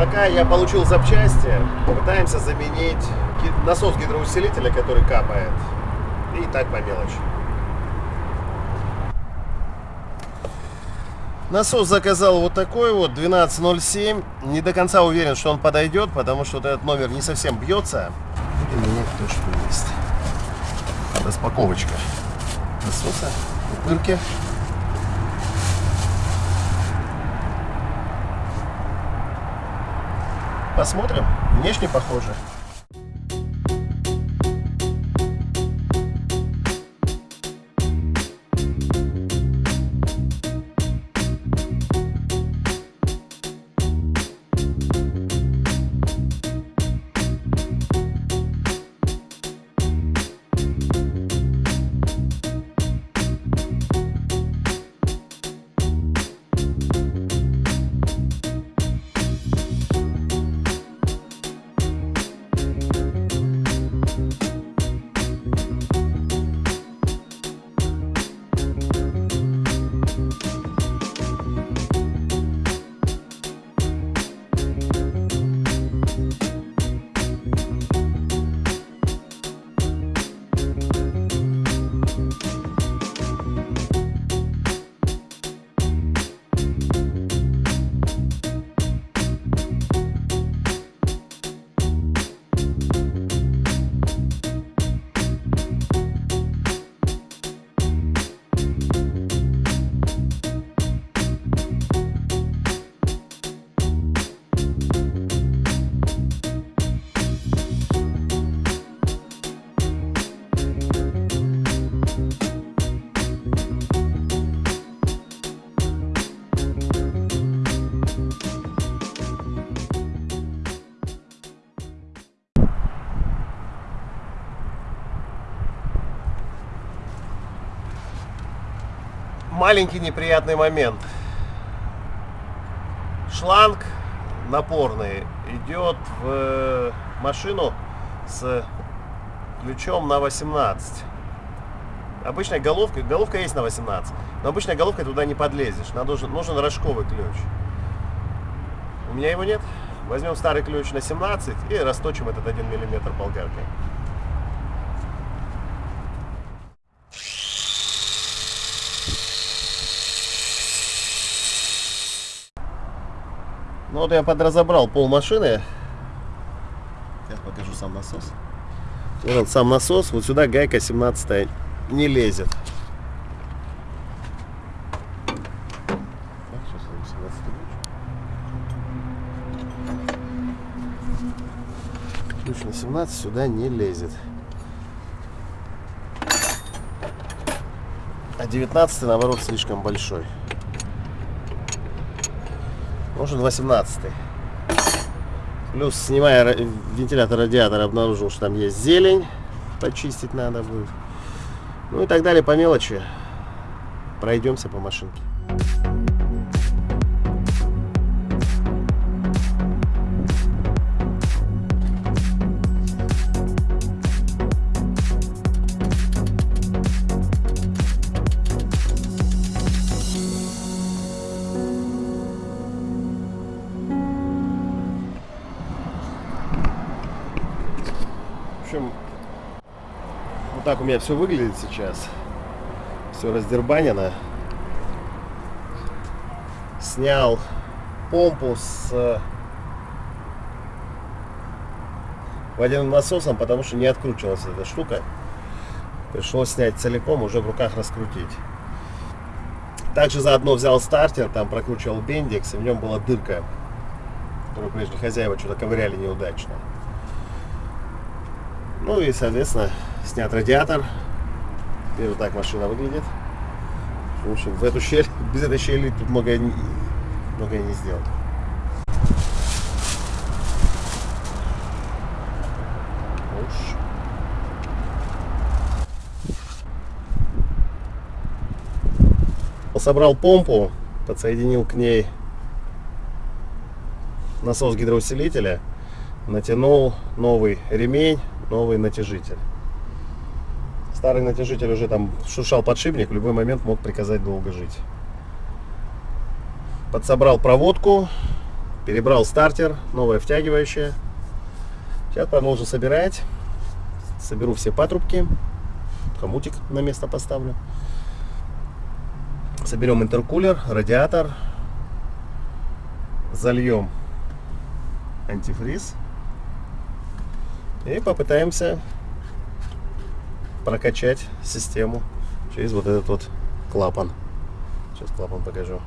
Пока я получил запчасти, пытаемся заменить насос гидроусилителя, который капает. И так по мелочи. Насос заказал вот такой вот, 1207. Не до конца уверен, что он подойдет, потому что вот этот номер не совсем бьется. И у меня то, что есть. Распаковочка насоса, пупырки. Посмотрим. Внешне похоже. Маленький неприятный момент. Шланг напорный идет в машину с ключом на 18. Обычная головка, головка есть на 18, но обычной головкой туда не подлезешь. Надо, нужен рожковый ключ. У меня его нет. Возьмем старый ключ на 17 и расточим этот 1 мм болгаркой. Ну вот я подразобрал пол машины. Сейчас покажу сам насос. Вот он сам насос. Вот сюда гайка 17 не лезет. Ключ на 17 сюда не лезет. А 19 наоборот слишком большой. Нужен 18 Плюс, снимая вентилятор радиатора, обнаружил, что там есть зелень. Почистить надо будет. Ну и так далее по мелочи. Пройдемся по машинке. Общем, вот так у меня все выглядит сейчас. Все раздербанено. Снял помпу с э, водяным насосом, потому что не откручивалась эта штука. Пришлось снять целиком, уже в руках раскрутить. Также заодно взял стартер, там прокручивал бендикс, и в нем была дырка, которую прежде хозяева что-то ковыряли неудачно. Ну и, соответственно, снят радиатор. И вот так машина выглядит. В общем, в эту щель, без этой щели тут многое, многое не сделать. Собрал помпу, подсоединил к ней насос гидроусилителя, натянул новый ремень новый натяжитель. Старый натяжитель уже там шуршал подшипник, в любой момент мог приказать долго жить. Подсобрал проводку, Перебрал стартер, новое втягивающее. Сейчас продолжу собирать. Соберу все патрубки. Хомутик на место поставлю. Соберем интеркулер, радиатор. Зальем антифриз. И попытаемся прокачать систему через вот этот вот клапан. Сейчас клапан покажу.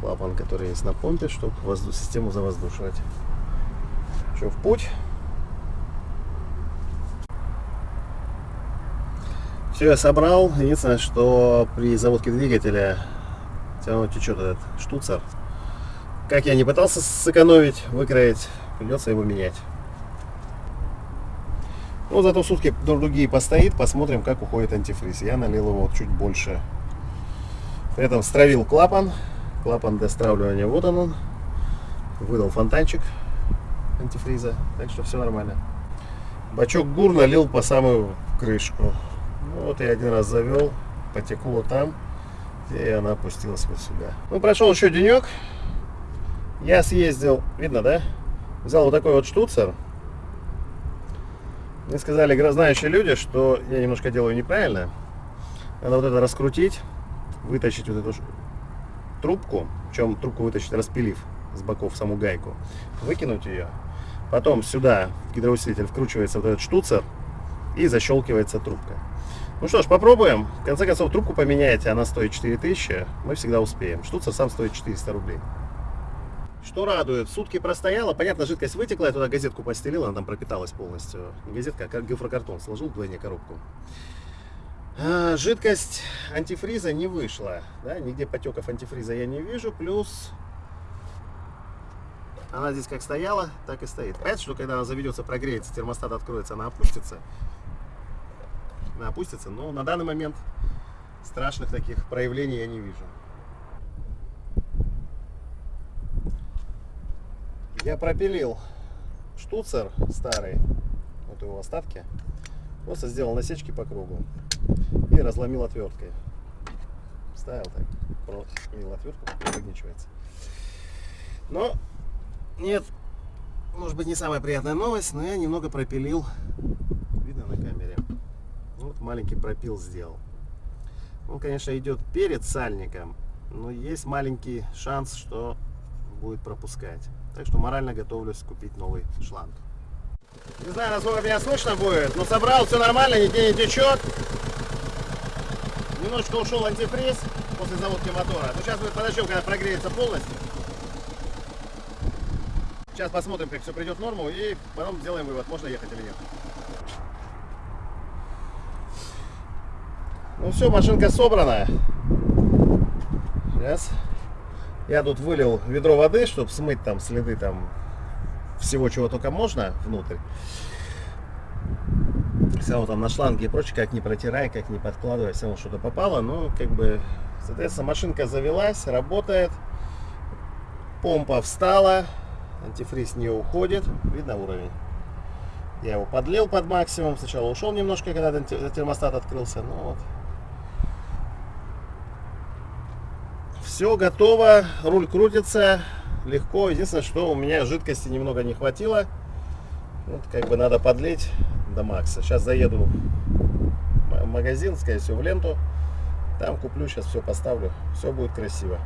Клапан, который есть на помпе, чтобы воздух, систему завоздушивать. Что, в путь? Все я собрал. Единственное, что при заводке двигателя все равно течет этот штуцер. Как я не пытался сэкономить, выкроить, придется его менять. Ну, зато сутки другие постоит, посмотрим, как уходит антифриз. Я налил его чуть больше. При этом стравил клапан. Клапан для стравливания, вот он он. Выдал фонтанчик антифриза, так что все нормально. Бачок гур налил по самую крышку. Ну, вот я один раз завел, потекло там, и она опустилась вот сюда. Ну, прошел еще денек. Я съездил, видно, да? Взял вот такой вот штуцер мне сказали знающие люди, что я немножко делаю неправильно. Надо вот это раскрутить, вытащить вот эту трубку, чем трубку вытащить, распилив с боков саму гайку, выкинуть ее. Потом сюда в гидроусилитель вкручивается вот этот штуцер и защелкивается трубка. Ну что ж, попробуем. В конце концов, трубку поменяете, она стоит 4000, мы всегда успеем. Штуцер сам стоит 400 рублей. Что радует, сутки простояла, понятно, жидкость вытекла, я туда газетку постелил, она там пропиталась полностью. Газетка, как гофрокартон, сложил вдвойне коробку. А, жидкость антифриза не вышла, да, нигде потеков антифриза я не вижу, плюс она здесь как стояла, так и стоит. Понятно, что когда она заведется, прогреется, термостат откроется, она опустится. Она опустится, но на данный момент страшных таких проявлений я не вижу. Я пропилил штуцер старый, вот его остатки. Просто сделал насечки по кругу и разломил отверткой. Ставил так, проткнул отвертку, выгничивается. Но нет, может быть не самая приятная новость, но я немного пропилил. Видно на камере. Вот маленький пропил сделал. Он, конечно, идет перед сальником, но есть маленький шанс, что будет пропускать. Так что морально готовлюсь купить новый шланг. Не знаю, насколько меня слышно будет, но собрал, все нормально, нигде не течет. Немножечко ушел антифриз после заводки мотора. Но сейчас мы подождем, когда прогреется полностью. Сейчас посмотрим, как все придет в норму, и потом сделаем вывод, можно ехать или нет. Ну все, машинка собрана. Сейчас я тут вылил ведро воды, чтобы смыть там следы там всего, чего только можно внутрь. Все равно там на шланге и прочее, как не протирай, как не подкладывай, все равно что-то попало. Но как бы, соответственно, машинка завелась, работает. Помпа встала, антифриз не уходит. Видно уровень? Я его подлил под максимум. Сначала ушел немножко, когда термостат открылся. Ну вот, Все готово, руль крутится легко. Единственное, что у меня жидкости немного не хватило. Вот как бы надо подлить до макса. Сейчас заеду в магазин, скорее всего, в ленту. Там куплю, сейчас все поставлю. Все будет красиво.